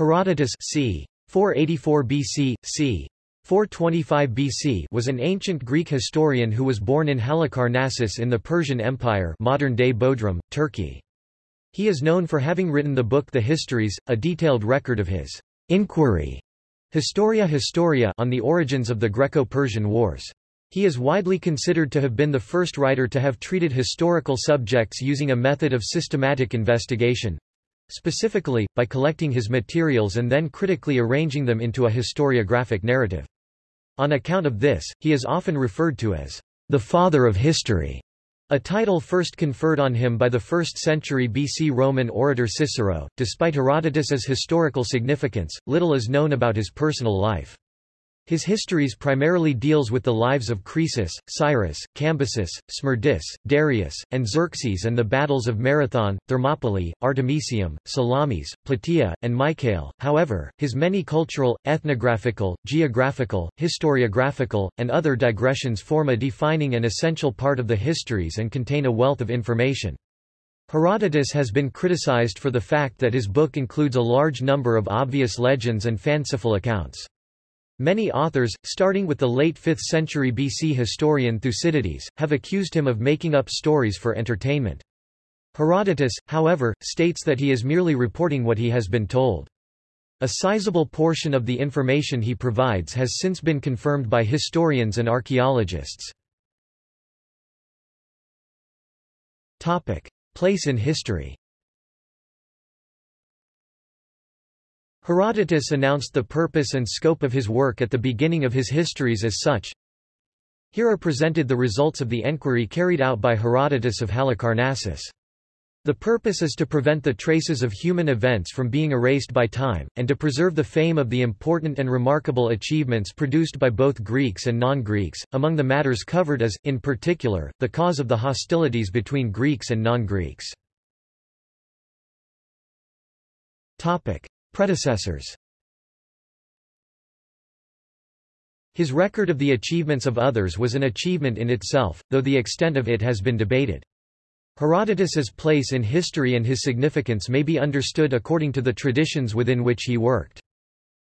Herodotus c. 484 BC, c. 425 BC was an ancient Greek historian who was born in Halicarnassus in the Persian Empire modern-day Bodrum, Turkey. He is known for having written the book The Histories, a detailed record of his inquiry Historia Historia on the origins of the Greco-Persian Wars. He is widely considered to have been the first writer to have treated historical subjects using a method of systematic investigation, specifically, by collecting his materials and then critically arranging them into a historiographic narrative. On account of this, he is often referred to as the father of history, a title first conferred on him by the 1st century BC Roman orator Cicero. Despite Herodotus's historical significance, little is known about his personal life. His histories primarily deals with the lives of Croesus, Cyrus, Cambyses, Smerdis, Darius, and Xerxes and the battles of Marathon, Thermopylae, Artemisium, Salamis, Plataea, and Mycale. However, his many cultural, ethnographical, geographical, historiographical, and other digressions form a defining and essential part of the histories and contain a wealth of information. Herodotus has been criticized for the fact that his book includes a large number of obvious legends and fanciful accounts. Many authors, starting with the late 5th century BC historian Thucydides, have accused him of making up stories for entertainment. Herodotus, however, states that he is merely reporting what he has been told. A sizable portion of the information he provides has since been confirmed by historians and archaeologists. Place in history Herodotus announced the purpose and scope of his work at the beginning of his histories as such. Here are presented the results of the enquiry carried out by Herodotus of Halicarnassus. The purpose is to prevent the traces of human events from being erased by time, and to preserve the fame of the important and remarkable achievements produced by both Greeks and non-Greeks. Among the matters covered is, in particular, the cause of the hostilities between Greeks and non-Greeks. Predecessors His record of the achievements of others was an achievement in itself, though the extent of it has been debated. Herodotus's place in history and his significance may be understood according to the traditions within which he worked.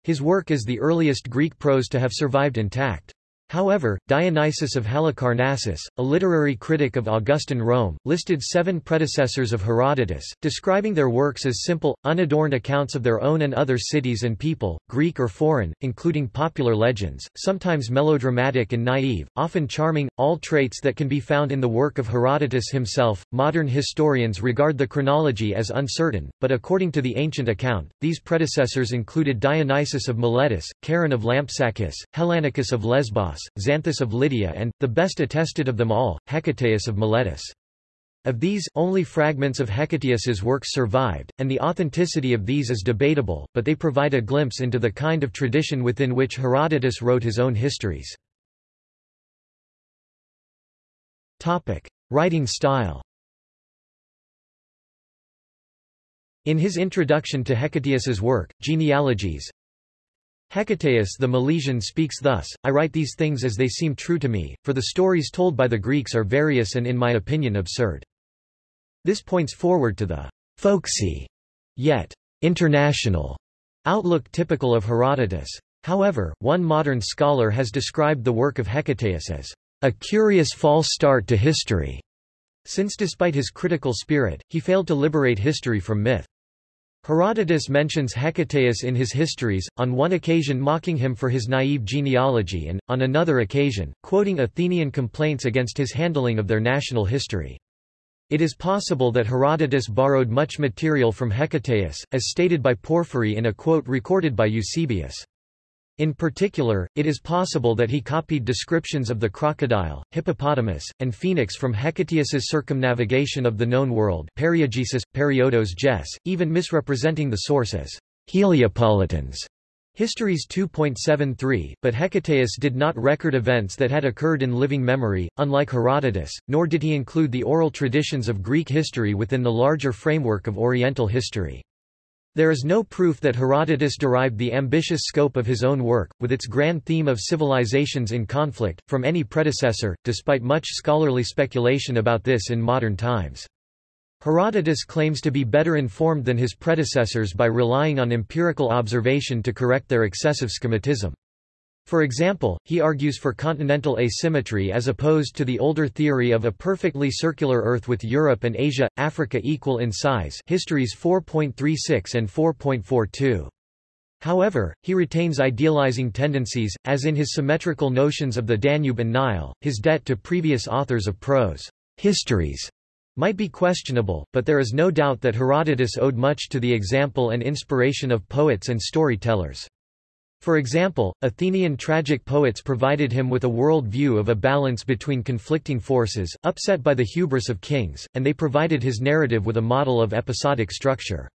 His work is the earliest Greek prose to have survived intact. However, Dionysius of Halicarnassus, a literary critic of Augustan Rome, listed seven predecessors of Herodotus, describing their works as simple, unadorned accounts of their own and other cities and people, Greek or foreign, including popular legends, sometimes melodramatic and naive, often charming, all traits that can be found in the work of Herodotus himself. Modern historians regard the chronology as uncertain, but according to the ancient account, these predecessors included Dionysius of Miletus, Charon of Lampsacus, Hellanicus of Lesbos, Xanthus of Lydia and, the best attested of them all, Hecataeus of Miletus. Of these, only fragments of Hecataeus's works survived, and the authenticity of these is debatable, but they provide a glimpse into the kind of tradition within which Herodotus wrote his own histories. Writing style In his introduction to Hecataeus's work, Genealogies, Hecataeus the Milesian speaks thus, I write these things as they seem true to me, for the stories told by the Greeks are various and in my opinion absurd. This points forward to the folksy, yet international outlook typical of Herodotus. However, one modern scholar has described the work of Hecataeus as a curious false start to history, since despite his critical spirit, he failed to liberate history from myth. Herodotus mentions Hecataeus in his histories, on one occasion mocking him for his naive genealogy and, on another occasion, quoting Athenian complaints against his handling of their national history. It is possible that Herodotus borrowed much material from Hecataeus, as stated by Porphyry in a quote recorded by Eusebius. In particular, it is possible that he copied descriptions of the crocodile, hippopotamus, and phoenix from Hecataeus's circumnavigation of the known world Periegesis, Periodos Ges, even misrepresenting the source as Heliopolitans. Histories 2.73, but Hecataeus did not record events that had occurred in living memory, unlike Herodotus, nor did he include the oral traditions of Greek history within the larger framework of Oriental history. There is no proof that Herodotus derived the ambitious scope of his own work, with its grand theme of civilizations in conflict, from any predecessor, despite much scholarly speculation about this in modern times. Herodotus claims to be better informed than his predecessors by relying on empirical observation to correct their excessive schematism. For example, he argues for continental asymmetry as opposed to the older theory of a perfectly circular Earth with Europe and Asia, Africa equal in size Histories 4.36 and 4.42. However, he retains idealizing tendencies, as in his symmetrical notions of the Danube and Nile, his debt to previous authors of prose histories might be questionable, but there is no doubt that Herodotus owed much to the example and inspiration of poets and storytellers. For example, Athenian tragic poets provided him with a world view of a balance between conflicting forces, upset by the hubris of kings, and they provided his narrative with a model of episodic structure.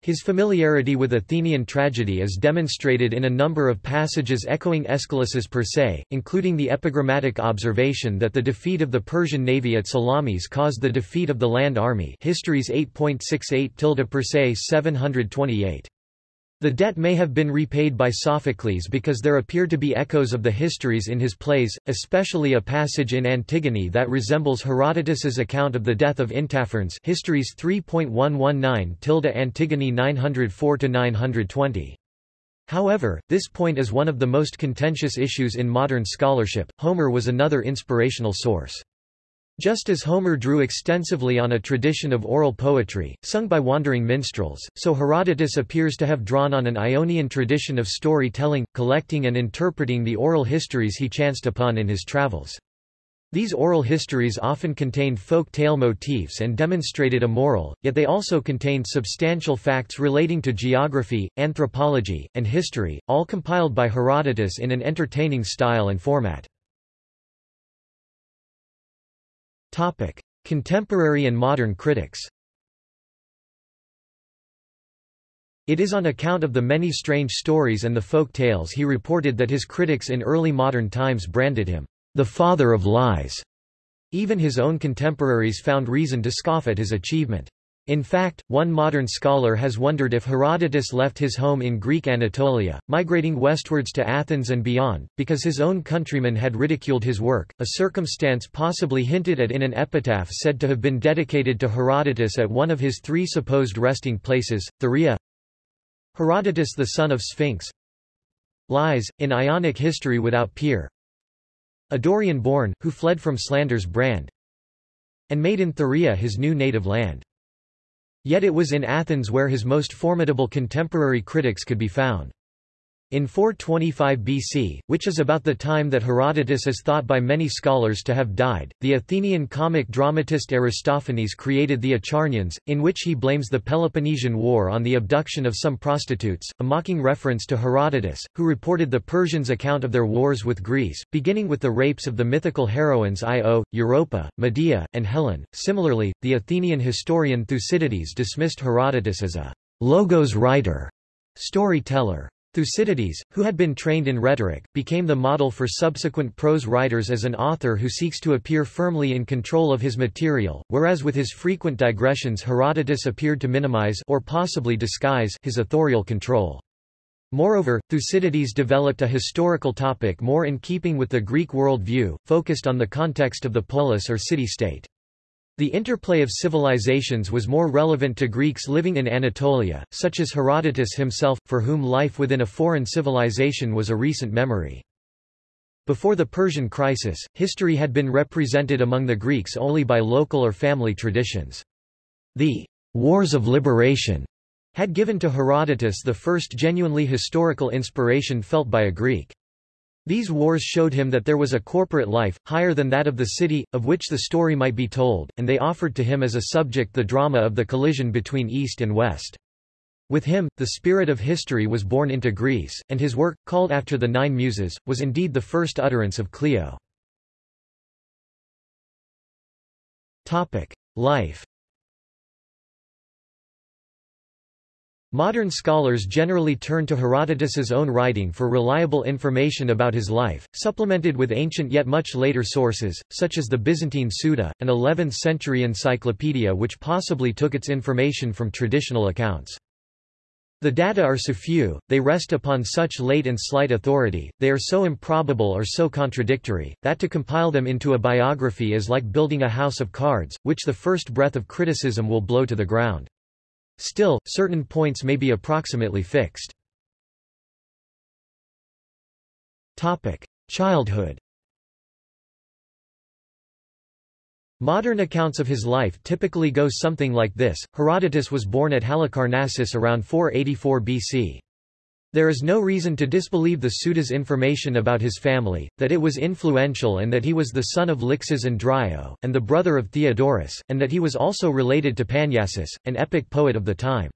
His familiarity with Athenian tragedy is demonstrated in a number of passages echoing Aeschylus's Persae, including the epigrammatic observation that the defeat of the Persian navy at Salamis caused the defeat of the land army Histories 8.68 Persae 728. The debt may have been repaid by Sophocles because there appear to be echoes of the histories in his plays, especially a passage in Antigone that resembles Herodotus's account of the death of Intaphernes Histories 3.119 Antigone 904-920. However, this point is one of the most contentious issues in modern scholarship. Homer was another inspirational source. Just as Homer drew extensively on a tradition of oral poetry, sung by wandering minstrels, so Herodotus appears to have drawn on an Ionian tradition of storytelling, collecting and interpreting the oral histories he chanced upon in his travels. These oral histories often contained folk tale motifs and demonstrated a moral, yet they also contained substantial facts relating to geography, anthropology, and history, all compiled by Herodotus in an entertaining style and format. Topic: Contemporary and modern critics. It is on account of the many strange stories and the folk tales he reported that his critics in early modern times branded him the father of lies. Even his own contemporaries found reason to scoff at his achievement. In fact, one modern scholar has wondered if Herodotus left his home in Greek Anatolia, migrating westwards to Athens and beyond, because his own countrymen had ridiculed his work, a circumstance possibly hinted at in an epitaph said to have been dedicated to Herodotus at one of his three supposed resting places, Thurii. Herodotus the son of Sphinx Lies, in Ionic history without peer A Dorian born, who fled from slander's brand and made in Thurii his new native land. Yet it was in Athens where his most formidable contemporary critics could be found. In 425 BC, which is about the time that Herodotus is thought by many scholars to have died, the Athenian comic dramatist Aristophanes created the Acharnians, in which he blames the Peloponnesian War on the abduction of some prostitutes, a mocking reference to Herodotus, who reported the Persians' account of their wars with Greece, beginning with the rapes of the mythical heroines Io, Europa, Medea, and Helen. Similarly, the Athenian historian Thucydides dismissed Herodotus as a logos writer, storyteller. Thucydides, who had been trained in rhetoric, became the model for subsequent prose writers as an author who seeks to appear firmly in control of his material, whereas with his frequent digressions Herodotus appeared to minimize or possibly disguise his authorial control. Moreover, Thucydides developed a historical topic more in keeping with the Greek world view, focused on the context of the polis or city-state. The interplay of civilizations was more relevant to Greeks living in Anatolia, such as Herodotus himself, for whom life within a foreign civilization was a recent memory. Before the Persian crisis, history had been represented among the Greeks only by local or family traditions. The Wars of Liberation had given to Herodotus the first genuinely historical inspiration felt by a Greek. These wars showed him that there was a corporate life, higher than that of the city, of which the story might be told, and they offered to him as a subject the drama of the collision between East and West. With him, the spirit of history was born into Greece, and his work, called after the Nine Muses, was indeed the first utterance of Clio. Life Modern scholars generally turn to Herodotus's own writing for reliable information about his life, supplemented with ancient yet much later sources, such as the Byzantine Suda, an 11th-century encyclopedia which possibly took its information from traditional accounts. The data are so few, they rest upon such late and slight authority, they are so improbable or so contradictory, that to compile them into a biography is like building a house of cards, which the first breath of criticism will blow to the ground. Still, certain points may be approximately fixed. Childhood Modern accounts of his life typically go something like this. Herodotus was born at Halicarnassus around 484 BC. There is no reason to disbelieve the Suda's information about his family, that it was influential and that he was the son of Lyxes and Dryo, and the brother of Theodorus, and that he was also related to Panyasis, an epic poet of the time.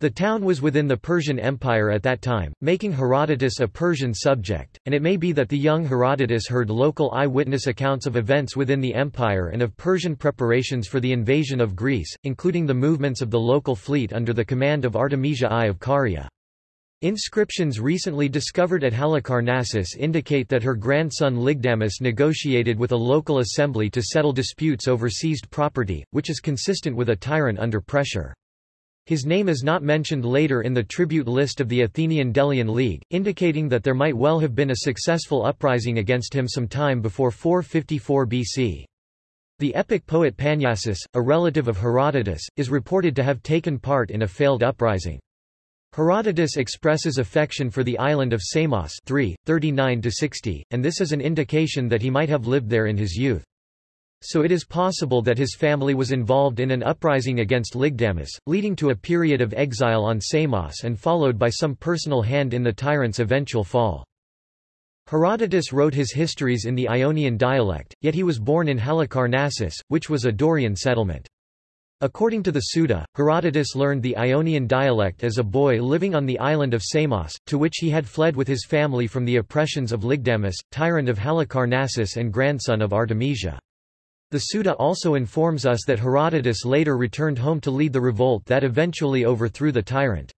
The town was within the Persian Empire at that time, making Herodotus a Persian subject, and it may be that the young Herodotus heard local eyewitness accounts of events within the empire and of Persian preparations for the invasion of Greece, including the movements of the local fleet under the command of Artemisia I of Caria. Inscriptions recently discovered at Halicarnassus indicate that her grandson Lygdamus negotiated with a local assembly to settle disputes over seized property, which is consistent with a tyrant under pressure. His name is not mentioned later in the tribute list of the Athenian Delian League, indicating that there might well have been a successful uprising against him some time before 454 BC. The epic poet Panyasis, a relative of Herodotus, is reported to have taken part in a failed uprising. Herodotus expresses affection for the island of Samos 3, 39–60, and this is an indication that he might have lived there in his youth. So it is possible that his family was involved in an uprising against Lygdamus, leading to a period of exile on Samos and followed by some personal hand in the tyrant's eventual fall. Herodotus wrote his histories in the Ionian dialect, yet he was born in Halicarnassus, which was a Dorian settlement. According to the Suda, Herodotus learned the Ionian dialect as a boy living on the island of Samos, to which he had fled with his family from the oppressions of Lygdamus, tyrant of Halicarnassus and grandson of Artemisia. The Suda also informs us that Herodotus later returned home to lead the revolt that eventually overthrew the tyrant.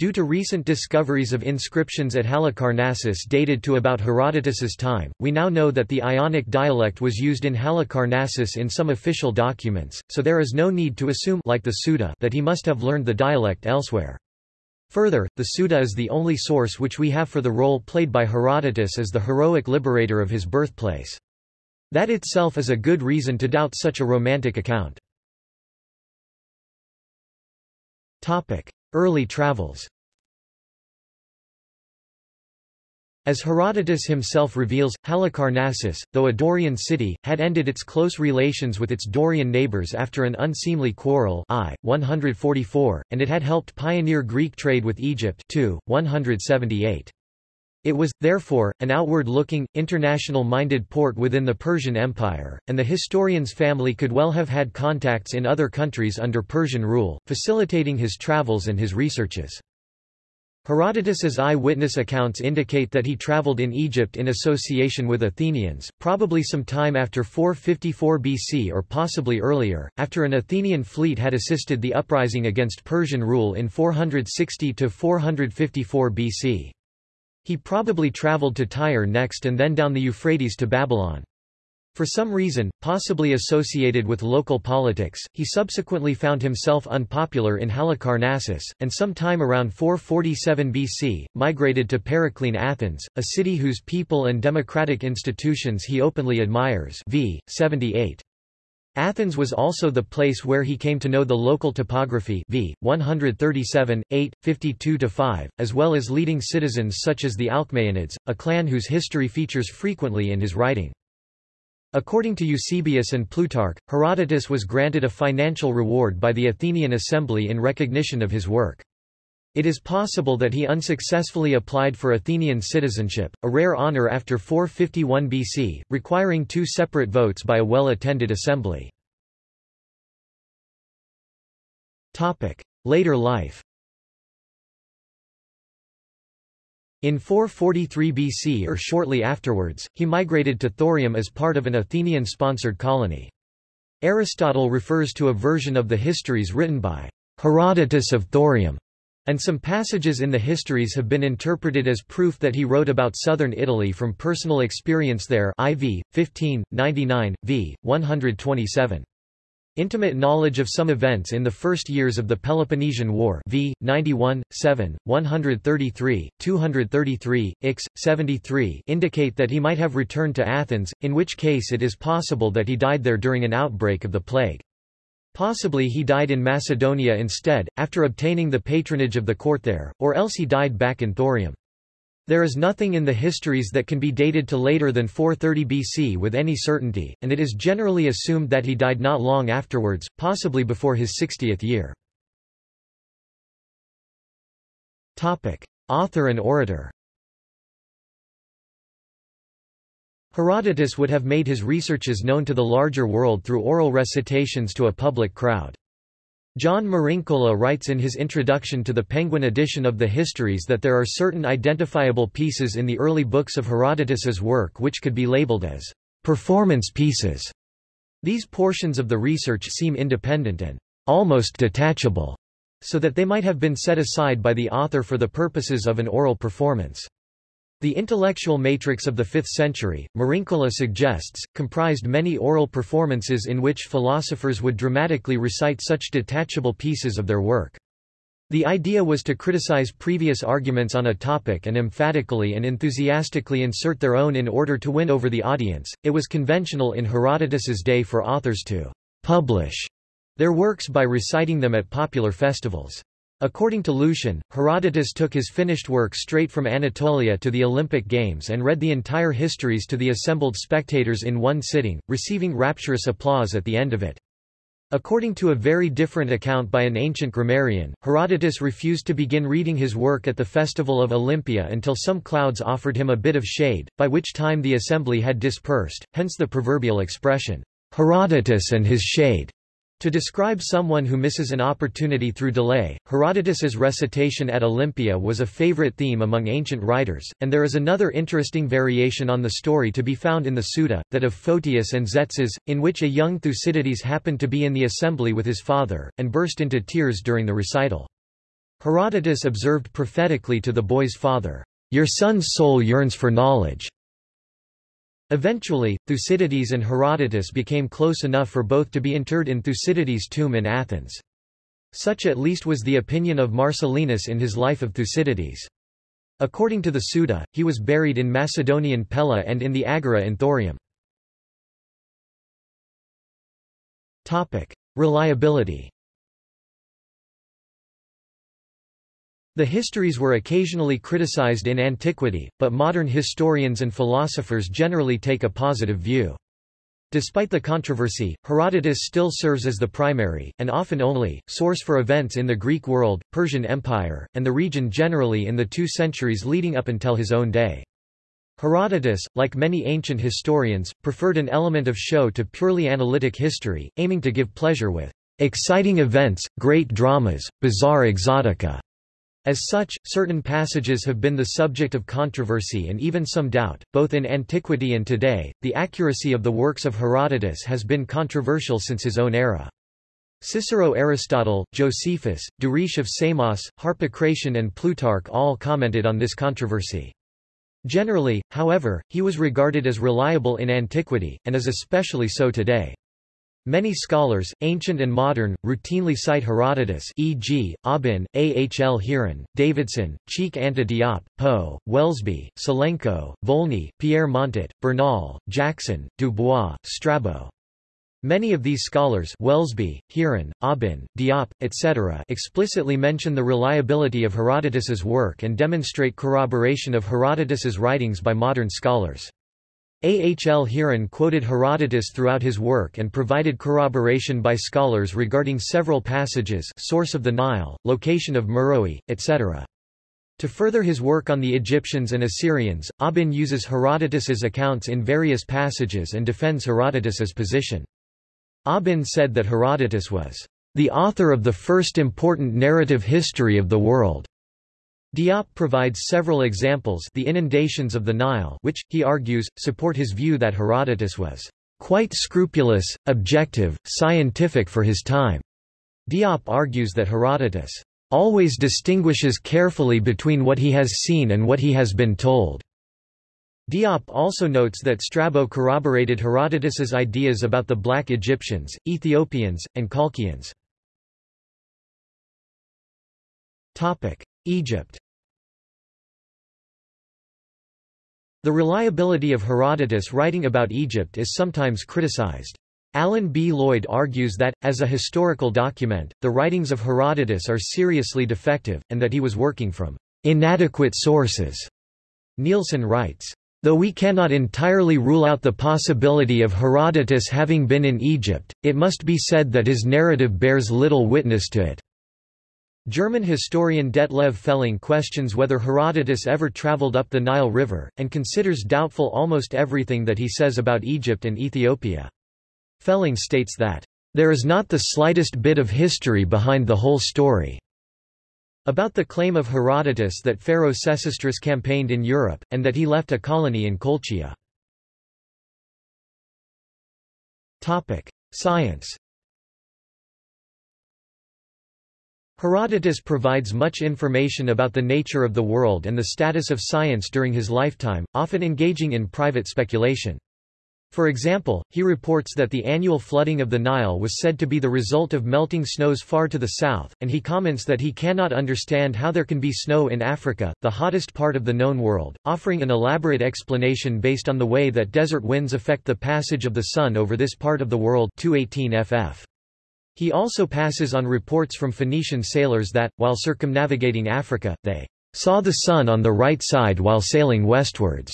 Due to recent discoveries of inscriptions at Halicarnassus dated to about Herodotus's time, we now know that the Ionic dialect was used in Halicarnassus in some official documents, so there is no need to assume like the Suda that he must have learned the dialect elsewhere. Further, the Suda is the only source which we have for the role played by Herodotus as the heroic liberator of his birthplace. That itself is a good reason to doubt such a romantic account. Early travels As Herodotus himself reveals, Halicarnassus, though a Dorian city, had ended its close relations with its Dorian neighbors after an unseemly quarrel I, 144, and it had helped pioneer Greek trade with Egypt 2, 178. It was, therefore, an outward-looking, international-minded port within the Persian Empire, and the historian's family could well have had contacts in other countries under Persian rule, facilitating his travels and his researches. Herodotus's eye-witness accounts indicate that he traveled in Egypt in association with Athenians, probably some time after 454 BC or possibly earlier, after an Athenian fleet had assisted the uprising against Persian rule in 460–454 BC. He probably traveled to Tyre next and then down the Euphrates to Babylon. For some reason, possibly associated with local politics, he subsequently found himself unpopular in Halicarnassus, and sometime around 447 BC, migrated to Periclean Athens, a city whose people and democratic institutions he openly admires v. 78. Athens was also the place where he came to know the local topography v. 137, 8, 52-5, as well as leading citizens such as the Alcmaeonids, a clan whose history features frequently in his writing. According to Eusebius and Plutarch, Herodotus was granted a financial reward by the Athenian assembly in recognition of his work. It is possible that he unsuccessfully applied for Athenian citizenship, a rare honor after 451 BC, requiring two separate votes by a well-attended assembly. Later life In 443 BC or shortly afterwards, he migrated to Thurium as part of an Athenian-sponsored colony. Aristotle refers to a version of the histories written by Herodotus of Thurium and some passages in the histories have been interpreted as proof that he wrote about southern Italy from personal experience there IV, 15, 99, v. 127. Intimate knowledge of some events in the first years of the Peloponnesian War v. 91, 7, 133, 233, ix. 73 indicate that he might have returned to Athens, in which case it is possible that he died there during an outbreak of the plague. Possibly he died in Macedonia instead, after obtaining the patronage of the court there, or else he died back in Thurium. There is nothing in the histories that can be dated to later than 430 BC with any certainty, and it is generally assumed that he died not long afterwards, possibly before his 60th year. Author and orator Herodotus would have made his researches known to the larger world through oral recitations to a public crowd. John Marincola writes in his introduction to the Penguin edition of the Histories that there are certain identifiable pieces in the early books of Herodotus's work which could be labeled as performance pieces. These portions of the research seem independent and almost detachable, so that they might have been set aside by the author for the purposes of an oral performance. The intellectual matrix of the 5th century, Marincola suggests, comprised many oral performances in which philosophers would dramatically recite such detachable pieces of their work. The idea was to criticize previous arguments on a topic and emphatically and enthusiastically insert their own in order to win over the audience. It was conventional in Herodotus's day for authors to publish their works by reciting them at popular festivals. According to Lucian, Herodotus took his finished work straight from Anatolia to the Olympic Games and read the entire histories to the assembled spectators in one sitting, receiving rapturous applause at the end of it. According to a very different account by an ancient grammarian, Herodotus refused to begin reading his work at the festival of Olympia until some clouds offered him a bit of shade, by which time the assembly had dispersed, hence the proverbial expression, Herodotus and his shade. To describe someone who misses an opportunity through delay, Herodotus's recitation at Olympia was a favorite theme among ancient writers, and there is another interesting variation on the story to be found in the Suda, that of Photius and Tzetzes, in which a young Thucydides happened to be in the assembly with his father, and burst into tears during the recital. Herodotus observed prophetically to the boy's father, Your son's soul yearns for knowledge. Eventually, Thucydides and Herodotus became close enough for both to be interred in Thucydides' tomb in Athens. Such at least was the opinion of Marcellinus in his Life of Thucydides. According to the Suda, he was buried in Macedonian Pella and in the Agora in Thurium. Reliability The histories were occasionally criticized in antiquity, but modern historians and philosophers generally take a positive view. Despite the controversy, Herodotus still serves as the primary, and often only, source for events in the Greek world, Persian Empire, and the region generally in the two centuries leading up until his own day. Herodotus, like many ancient historians, preferred an element of show to purely analytic history, aiming to give pleasure with exciting events, great dramas, bizarre exotica, as such, certain passages have been the subject of controversy and even some doubt, both in antiquity and today. The accuracy of the works of Herodotus has been controversial since his own era. Cicero Aristotle, Josephus, Duris of Samos, Harpocration and Plutarch all commented on this controversy. Generally, however, he was regarded as reliable in antiquity, and is especially so today. Many scholars, ancient and modern, routinely cite Herodotus e.g., Aubin, A. H. L. Heeren, Davidson, Cheikh Anta Diop, Poe, Welsby, Celenko, Volney, Pierre Montet, Bernal, Jackson, Dubois, Strabo. Many of these scholars Welsby, Heeren, Aubin, Diop, etc. explicitly mention the reliability of Herodotus's work and demonstrate corroboration of Herodotus's writings by modern scholars. Ahl Heeren quoted Herodotus throughout his work and provided corroboration by scholars regarding several passages source of the Nile, location of Meroe, etc. To further his work on the Egyptians and Assyrians, Aubin uses Herodotus's accounts in various passages and defends Herodotus's position. Aubin said that Herodotus was the author of the first important narrative history of the world. Diop provides several examples the inundations of the Nile which, he argues, support his view that Herodotus was quite scrupulous, objective, scientific for his time. Diop argues that Herodotus always distinguishes carefully between what he has seen and what he has been told. Diop also notes that Strabo corroborated Herodotus's ideas about the Black Egyptians, Ethiopians, and Colchians. Egypt The reliability of Herodotus writing about Egypt is sometimes criticized. Alan B. Lloyd argues that, as a historical document, the writings of Herodotus are seriously defective, and that he was working from inadequate sources. Nielsen writes, Though we cannot entirely rule out the possibility of Herodotus having been in Egypt, it must be said that his narrative bears little witness to it. German historian Detlev Fehling questions whether Herodotus ever traveled up the Nile River, and considers doubtful almost everything that he says about Egypt and Ethiopia. Felling states that, "...there is not the slightest bit of history behind the whole story." About the claim of Herodotus that Pharaoh Sesostris campaigned in Europe, and that he left a colony in Colchia. Science Herodotus provides much information about the nature of the world and the status of science during his lifetime, often engaging in private speculation. For example, he reports that the annual flooding of the Nile was said to be the result of melting snows far to the south, and he comments that he cannot understand how there can be snow in Africa, the hottest part of the known world, offering an elaborate explanation based on the way that desert winds affect the passage of the sun over this part of the world 218 ff. He also passes on reports from Phoenician sailors that, while circumnavigating Africa, they saw the sun on the right side while sailing westwards.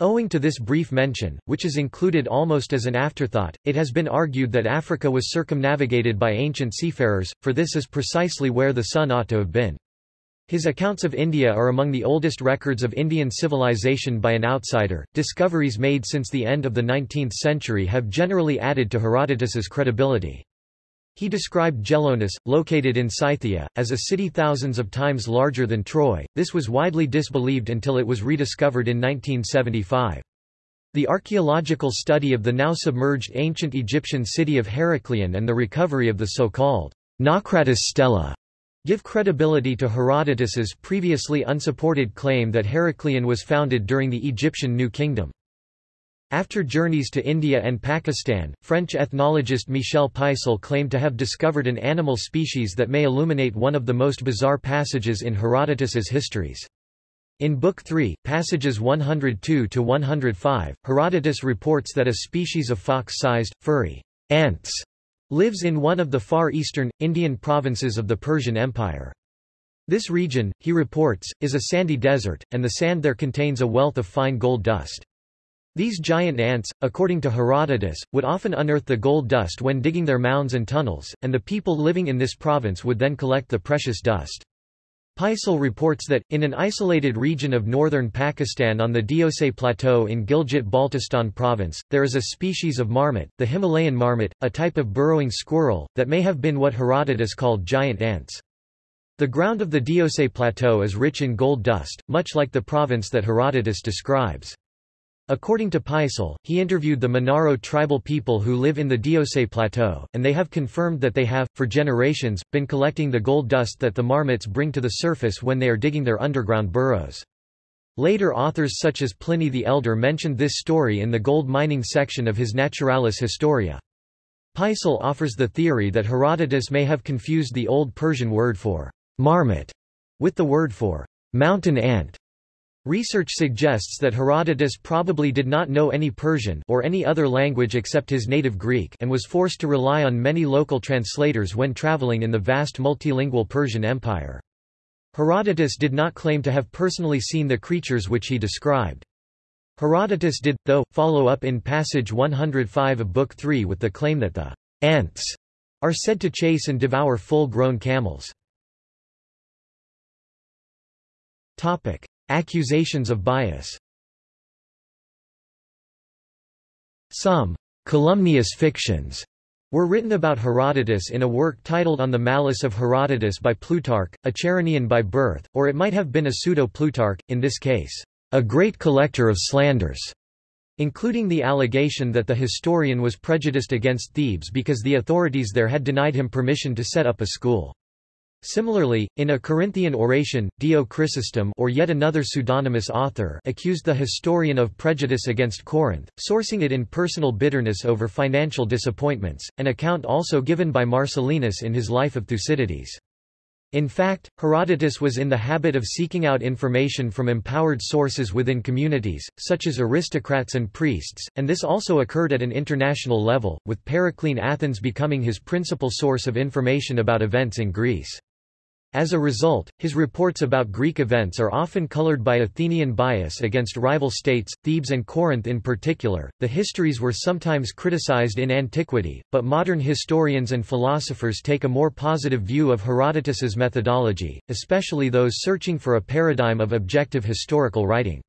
Owing to this brief mention, which is included almost as an afterthought, it has been argued that Africa was circumnavigated by ancient seafarers, for this is precisely where the sun ought to have been. His accounts of India are among the oldest records of Indian civilization by an outsider. Discoveries made since the end of the 19th century have generally added to Herodotus's credibility. He described Gelonus, located in Scythia, as a city thousands of times larger than Troy. This was widely disbelieved until it was rediscovered in 1975. The archaeological study of the now submerged ancient Egyptian city of Heracleion and the recovery of the so-called Naucratis stela give credibility to Herodotus's previously unsupported claim that Heracleion was founded during the Egyptian New Kingdom. After journeys to India and Pakistan, French ethnologist Michel Peissel claimed to have discovered an animal species that may illuminate one of the most bizarre passages in Herodotus's histories. In Book 3, passages 102–105, Herodotus reports that a species of fox-sized, furry ants lives in one of the far eastern, Indian provinces of the Persian Empire. This region, he reports, is a sandy desert, and the sand there contains a wealth of fine gold dust. These giant ants, according to Herodotus, would often unearth the gold dust when digging their mounds and tunnels, and the people living in this province would then collect the precious dust. Peissel reports that, in an isolated region of northern Pakistan on the Deosai Plateau in Gilgit-Baltistan province, there is a species of marmot, the Himalayan marmot, a type of burrowing squirrel, that may have been what Herodotus called giant ants. The ground of the Deosai Plateau is rich in gold dust, much like the province that Herodotus describes. According to Peissel, he interviewed the Minaro tribal people who live in the Deosai Plateau, and they have confirmed that they have, for generations, been collecting the gold dust that the marmots bring to the surface when they are digging their underground burrows. Later authors such as Pliny the Elder mentioned this story in the gold mining section of his Naturalis Historia. Peissel offers the theory that Herodotus may have confused the Old Persian word for marmot with the word for mountain ant, Research suggests that Herodotus probably did not know any Persian or any other language except his native Greek and was forced to rely on many local translators when traveling in the vast multilingual Persian Empire. Herodotus did not claim to have personally seen the creatures which he described. Herodotus did, though, follow up in passage 105 of Book 3 with the claim that the ants are said to chase and devour full-grown camels. Topic. Accusations of bias Some calumnious fictions were written about Herodotus in a work titled On the Malice of Herodotus by Plutarch, a Chaeronean by birth, or it might have been a pseudo-Plutarch, in this case, a great collector of slanders, including the allegation that the historian was prejudiced against Thebes because the authorities there had denied him permission to set up a school. Similarly, in a Corinthian oration, Dio Chrysostom or yet another pseudonymous author accused the historian of prejudice against Corinth, sourcing it in personal bitterness over financial disappointments, an account also given by Marcellinus in his Life of Thucydides. In fact, Herodotus was in the habit of seeking out information from empowered sources within communities, such as aristocrats and priests, and this also occurred at an international level, with Periclean Athens becoming his principal source of information about events in Greece. As a result, his reports about Greek events are often colored by Athenian bias against rival states, Thebes and Corinth in particular. The histories were sometimes criticized in antiquity, but modern historians and philosophers take a more positive view of Herodotus's methodology, especially those searching for a paradigm of objective historical writing.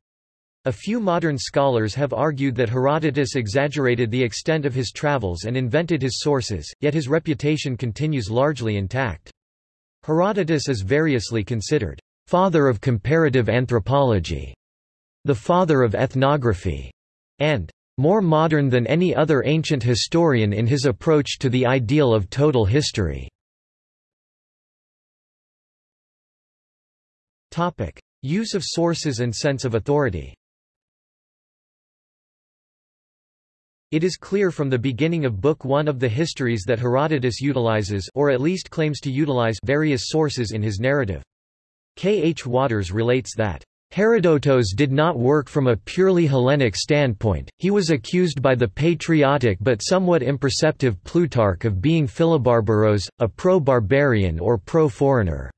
A few modern scholars have argued that Herodotus exaggerated the extent of his travels and invented his sources, yet his reputation continues largely intact. Herodotus is variously considered father of comparative anthropology, the father of ethnography, and more modern than any other ancient historian in his approach to the ideal of total history. Use of sources and sense of authority It is clear from the beginning of Book 1 of the Histories that Herodotus utilizes or at least claims to utilize various sources in his narrative. K. H. Waters relates that Herodotos did not work from a purely Hellenic standpoint, he was accused by the patriotic but somewhat imperceptive Plutarch of being Philobarbaros, a pro-barbarian or pro-foreigner.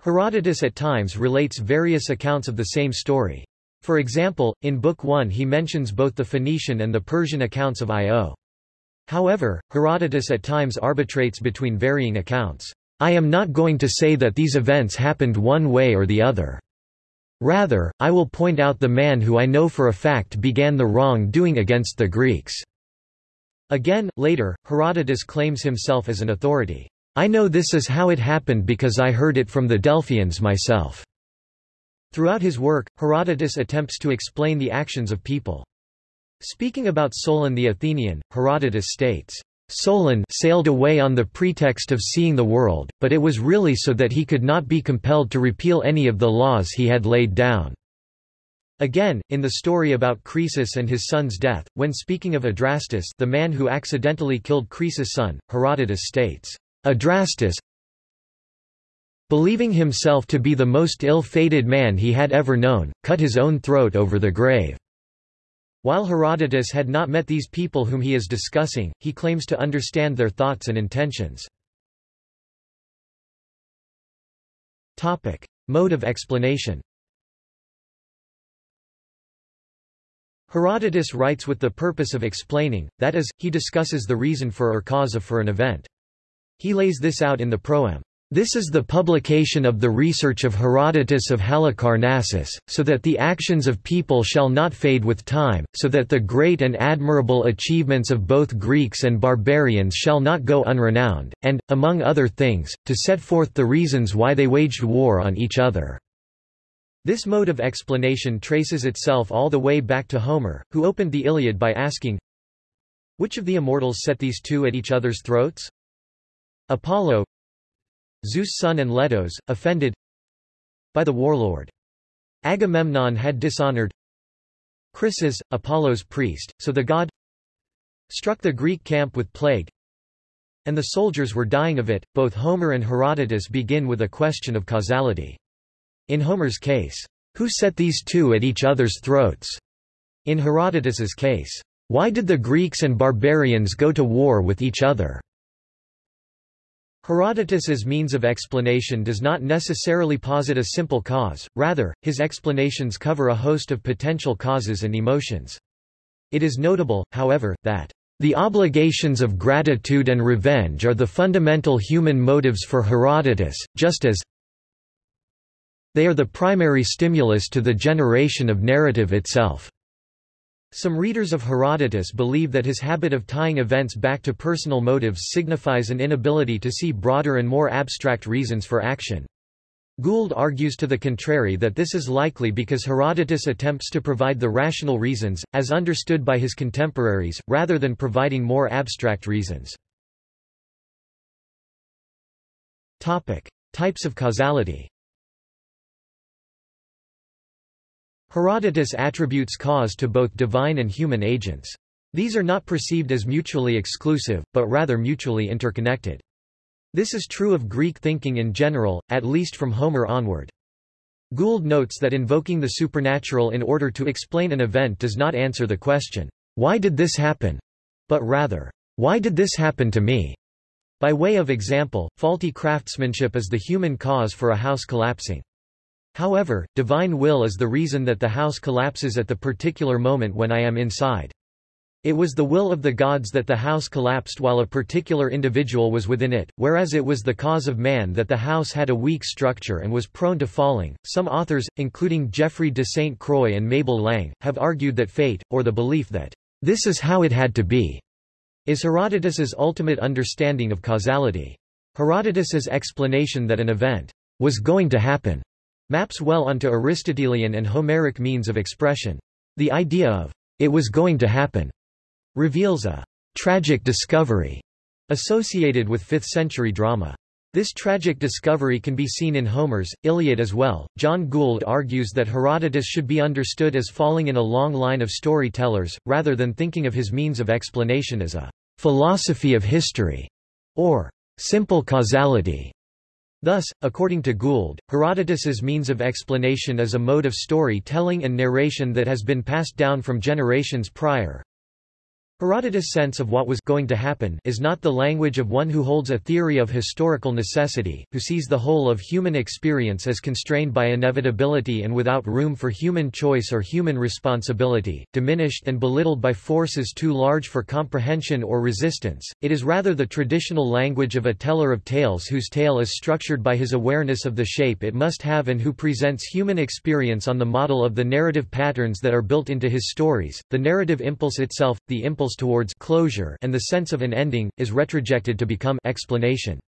Herodotus at times relates various accounts of the same story. For example, in Book 1 he mentions both the Phoenician and the Persian accounts of Io. However, Herodotus at times arbitrates between varying accounts. I am not going to say that these events happened one way or the other. Rather, I will point out the man who I know for a fact began the wrong-doing against the Greeks." Again, later, Herodotus claims himself as an authority. I know this is how it happened because I heard it from the Delphians myself. Throughout his work, Herodotus attempts to explain the actions of people. Speaking about Solon the Athenian, Herodotus states, Solon sailed away on the pretext of seeing the world, but it was really so that he could not be compelled to repeal any of the laws he had laid down. Again, in the story about Croesus and his son's death, when speaking of Adrastus the man who accidentally killed Croesus' son, Herodotus states, Adrastus, believing himself to be the most ill-fated man he had ever known, cut his own throat over the grave. While Herodotus had not met these people whom he is discussing, he claims to understand their thoughts and intentions. Topic. Mode of explanation Herodotus writes with the purpose of explaining, that is, he discusses the reason for or cause of for an event. He lays this out in the proem. This is the publication of the research of Herodotus of Halicarnassus, so that the actions of people shall not fade with time, so that the great and admirable achievements of both Greeks and barbarians shall not go unrenowned, and, among other things, to set forth the reasons why they waged war on each other. This mode of explanation traces itself all the way back to Homer, who opened the Iliad by asking, Which of the immortals set these two at each other's throats? Apollo, Zeus' son and Letos, offended by the warlord. Agamemnon had dishonored Chryses, Apollo's priest, so the god struck the Greek camp with plague, and the soldiers were dying of it. Both Homer and Herodotus begin with a question of causality. In Homer's case, who set these two at each other's throats? In Herodotus's case, why did the Greeks and barbarians go to war with each other? Herodotus's means of explanation does not necessarily posit a simple cause, rather, his explanations cover a host of potential causes and emotions. It is notable, however, that the obligations of gratitude and revenge are the fundamental human motives for Herodotus, just as they are the primary stimulus to the generation of narrative itself. Some readers of Herodotus believe that his habit of tying events back to personal motives signifies an inability to see broader and more abstract reasons for action. Gould argues to the contrary that this is likely because Herodotus attempts to provide the rational reasons, as understood by his contemporaries, rather than providing more abstract reasons. Topic. Types of causality Herodotus attributes cause to both divine and human agents. These are not perceived as mutually exclusive, but rather mutually interconnected. This is true of Greek thinking in general, at least from Homer onward. Gould notes that invoking the supernatural in order to explain an event does not answer the question, why did this happen? But rather, why did this happen to me? By way of example, faulty craftsmanship is the human cause for a house collapsing. However, divine will is the reason that the house collapses at the particular moment when I am inside. It was the will of the gods that the house collapsed while a particular individual was within it, whereas it was the cause of man that the house had a weak structure and was prone to falling. Some authors, including Geoffrey de St. Croix and Mabel Lang, have argued that fate, or the belief that this is how it had to be, is Herodotus's ultimate understanding of causality. Herodotus's explanation that an event was going to happen maps well onto Aristotelian and Homeric means of expression. The idea of it was going to happen reveals a tragic discovery associated with 5th-century drama. This tragic discovery can be seen in Homer's, Iliad as well. John Gould argues that Herodotus should be understood as falling in a long line of storytellers, rather than thinking of his means of explanation as a philosophy of history, or simple causality. Thus, according to Gould, Herodotus's means of explanation is a mode of story-telling and narration that has been passed down from generations prior, Herodotus' sense of what was going to happen is not the language of one who holds a theory of historical necessity, who sees the whole of human experience as constrained by inevitability and without room for human choice or human responsibility, diminished and belittled by forces too large for comprehension or resistance. It is rather the traditional language of a teller of tales whose tale is structured by his awareness of the shape it must have and who presents human experience on the model of the narrative patterns that are built into his stories. The narrative impulse itself, the impulse towards closure and the sense of an ending, is retrojected to become explanation.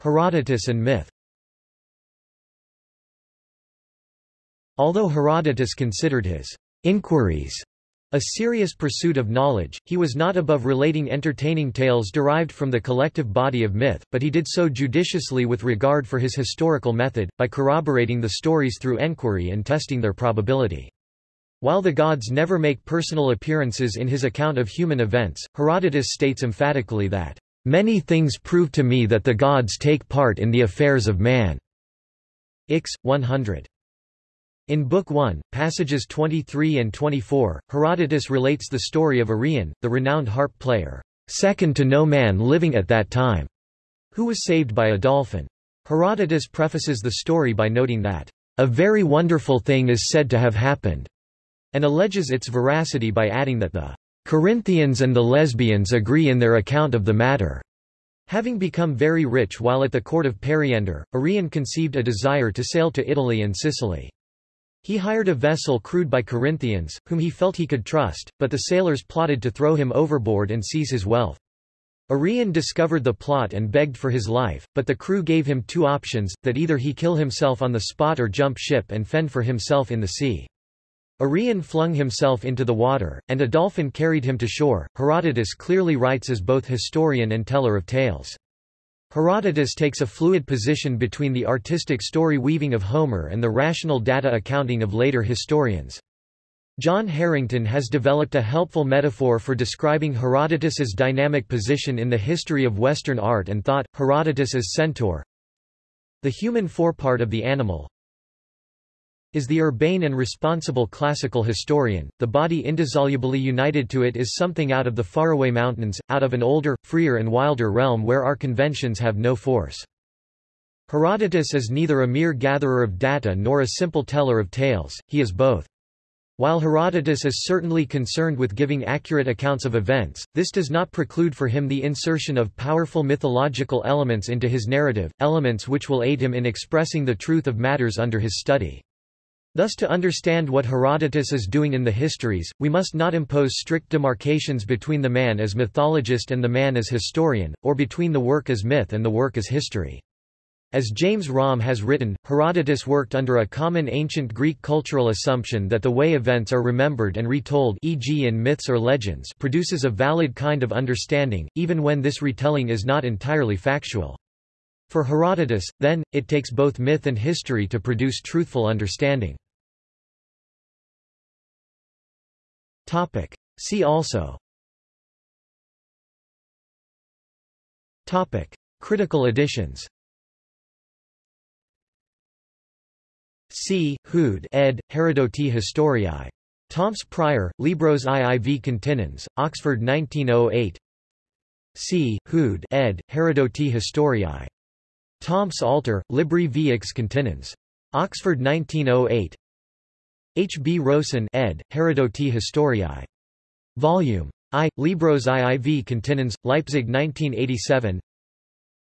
Herodotus and myth Although Herodotus considered his inquiries a serious pursuit of knowledge, he was not above relating entertaining tales derived from the collective body of myth, but he did so judiciously with regard for his historical method, by corroborating the stories through enquiry and testing their probability. While the gods never make personal appearances in his account of human events, Herodotus states emphatically that, "...many things prove to me that the gods take part in the affairs of man." Ix. 100. In Book 1, passages 23 and 24, Herodotus relates the story of Arion, the renowned harp player, second to no man living at that time, who was saved by a dolphin. Herodotus prefaces the story by noting that, a very wonderful thing is said to have happened, and alleges its veracity by adding that the Corinthians and the lesbians agree in their account of the matter. Having become very rich while at the court of Periander, Arion conceived a desire to sail to Italy and Sicily. He hired a vessel crewed by Corinthians, whom he felt he could trust, but the sailors plotted to throw him overboard and seize his wealth. Arion discovered the plot and begged for his life, but the crew gave him two options, that either he kill himself on the spot or jump ship and fend for himself in the sea. Arion flung himself into the water, and a dolphin carried him to shore. Herodotus clearly writes as both historian and teller of tales. Herodotus takes a fluid position between the artistic story weaving of Homer and the rational data accounting of later historians. John Herington has developed a helpful metaphor for describing Herodotus's dynamic position in the history of Western art and thought, Herodotus as centaur. The human forepart of the animal, is the urbane and responsible classical historian, the body indissolubly united to it is something out of the faraway mountains, out of an older, freer and wilder realm where our conventions have no force. Herodotus is neither a mere gatherer of data nor a simple teller of tales, he is both. While Herodotus is certainly concerned with giving accurate accounts of events, this does not preclude for him the insertion of powerful mythological elements into his narrative, elements which will aid him in expressing the truth of matters under his study. Thus to understand what Herodotus is doing in the histories, we must not impose strict demarcations between the man as mythologist and the man as historian, or between the work as myth and the work as history. As James Romm has written, Herodotus worked under a common ancient Greek cultural assumption that the way events are remembered and retold e.g. in myths or legends produces a valid kind of understanding, even when this retelling is not entirely factual. For Herodotus, then, it takes both myth and history to produce truthful understanding. See also Critical editions C. Hude ed. Herodoti Historiae. Tomus Prior, Libros iiv continens, Oxford 1908 C. Hude ed. Herodoti Historiae. Tomus Alter, Libri Vix continens. Oxford 1908 H. B. Rosen ed. Herodoti Historiae. Volume I. Libros iiv continens, Leipzig 1987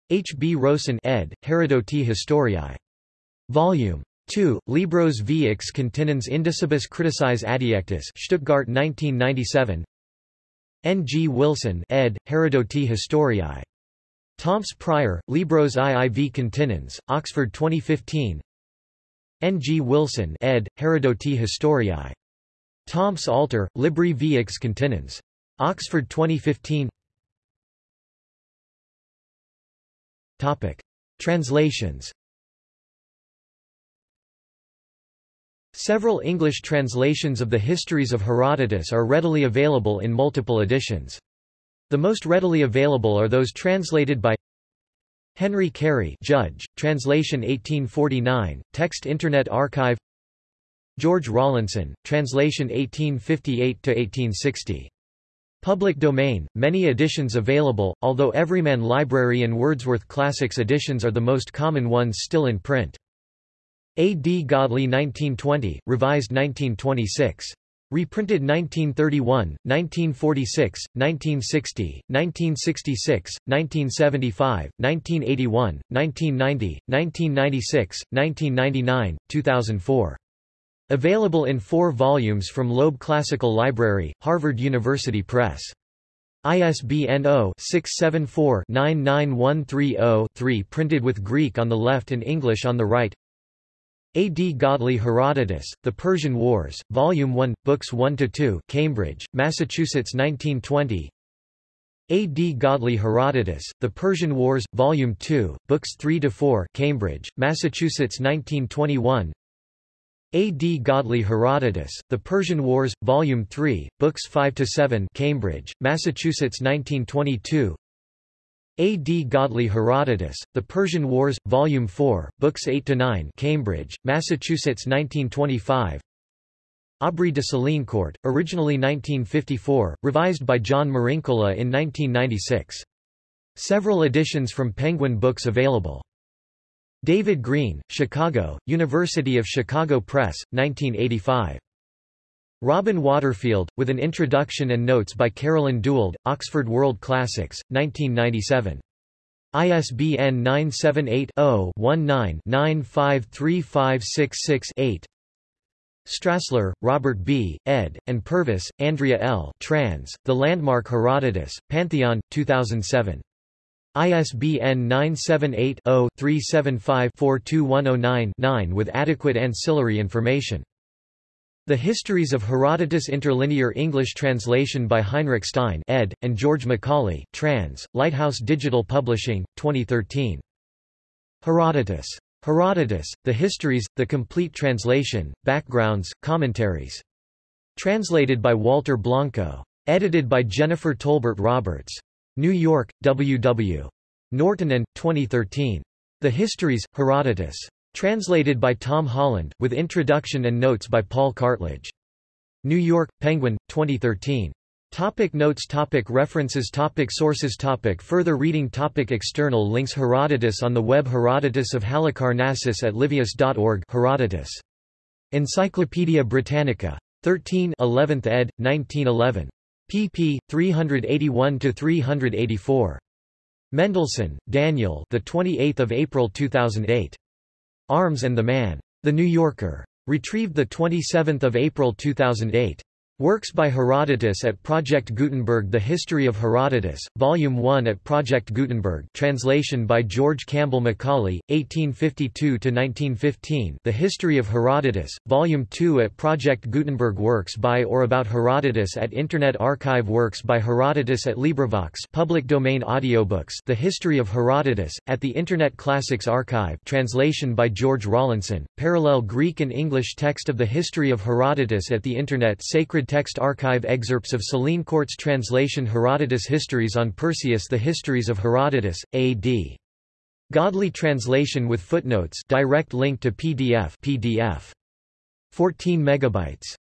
H. B. Rosen ed. Herodoti Historiae. Volume 2. Libros Vix continens Indicibus Criticis Adiectus Stuttgart 1997 N. G. Wilson ed. Herodoti Historiae. Tomus Prior, Libros iiv continens, Oxford 2015 N. G. Wilson ed., Herodoti Historiae. Tomus Alter, Libri Vix continens. Oxford 2015 Topic. Translations Several English translations of the histories of Herodotus are readily available in multiple editions. The most readily available are those translated by Henry Cary Judge, translation 1849, text Internet Archive George Rawlinson, translation 1858–1860. Public domain, many editions available, although Everyman Library and Wordsworth Classics editions are the most common ones still in print. A. D. Godley 1920, revised 1926. Reprinted 1931, 1946, 1960, 1966, 1975, 1981, 1990, 1996, 1999, 2004. Available in four volumes from Loeb Classical Library, Harvard University Press. ISBN 0-674-99130-3 printed with Greek on the left and English on the right a. D. Godley Herodotus, The Persian Wars, Volume 1, Books 1–2 Cambridge, Massachusetts 1920 A. D. Godley Herodotus, The Persian Wars, Volume 2, Books 3–4 Cambridge, Massachusetts 1921 A. D. Godley Herodotus, The Persian Wars, Volume 3, Books 5–7 Cambridge, Massachusetts 1922 a. D. Godley Herodotus, The Persian Wars, Volume 4, Books 8–9 Cambridge, Massachusetts 1925 Aubrey de Sélincourt, originally 1954, revised by John Marincola in 1996. Several editions from Penguin Books available. David Grene, Chicago, University of Chicago Press, 1985. Robin Waterfield, with an introduction and notes by Carolyn Dewald, Oxford World Classics, 1997. ISBN 978-0-19-953566-8 Strassler, Robert B., ed., and Purvis, Andrea L. Trans, The Landmark Herodotus, Pantheon, 2007. ISBN 978 0 375 42109 9 with adequate ancillary information. The Histories of Herodotus Interlinear English translation by Heinrich Stein ed., and George Macaulay trans, Lighthouse Digital Publishing, 2013. Herodotus. Herodotus, The Histories, The Complete Translation, Backgrounds, Commentaries. Translated by Walter Blanco. Edited by Jennifer Tolbert Roberts. New York, W. W. Norton and, 2013. The Histories, Herodotus. Translated by Tom Holland, with introduction and notes by Paul Cartledge. New York, Penguin, 2013. Topic notes topic References topic Sources topic Further reading topic External links Herodotus on the web Herodotus of Halicarnassus at livius.org Herodotus. Encyclopædia Britannica. 13 11th ed., 1911. pp. 381–384. Mendelsohn, Daniel the 28th of April 2008. Arms and the Man. The New Yorker. Retrieved 27 April 2008. Works by Herodotus at Project Gutenberg The History of Herodotus, Volume 1 at Project Gutenberg translation by George Campbell Macaulay, 1852–1915 The History of Herodotus, Volume 2 at Project Gutenberg Works by or about Herodotus at Internet Archive Works by Herodotus at LibriVox public domain audiobooks The History of Herodotus, at the Internet Classics Archive translation by George Rawlinson, parallel Greek and English text of the History of Herodotus at the Internet Sacred Text Archive excerpts of Sélincourt's translation Herodotus Histories on Perseus The Histories of Herodotus, A.D. Godley translation with footnotes direct link to PDF PDF 14 megabytes